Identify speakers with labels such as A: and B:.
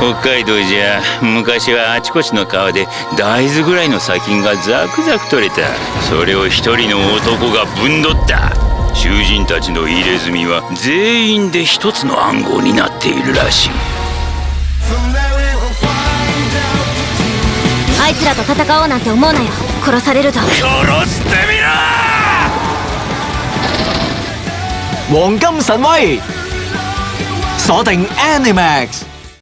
A: 北海道じゃ昔はあちこちの川で大豆ぐらいの砂金がザクザク取れた。それを一人の男がぶんどった。囚人たちの入れ墨は全員で一つの暗号になっているらしい。
B: あいつらと戦おうなんて思うなよ。殺されるぞ。
A: 殺してみ
C: ろ！黃金神威鎖定 Animax。